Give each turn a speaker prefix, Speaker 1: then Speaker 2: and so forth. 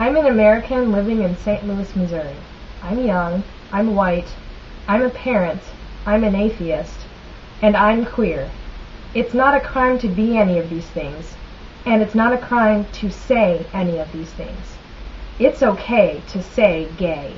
Speaker 1: I'm an American living in St. Louis, Missouri. I'm young. I'm white. I'm a parent. I'm an atheist. And I'm queer. It's not a crime to be any of these things. And it's not a crime to say any of these things. It's okay to say gay.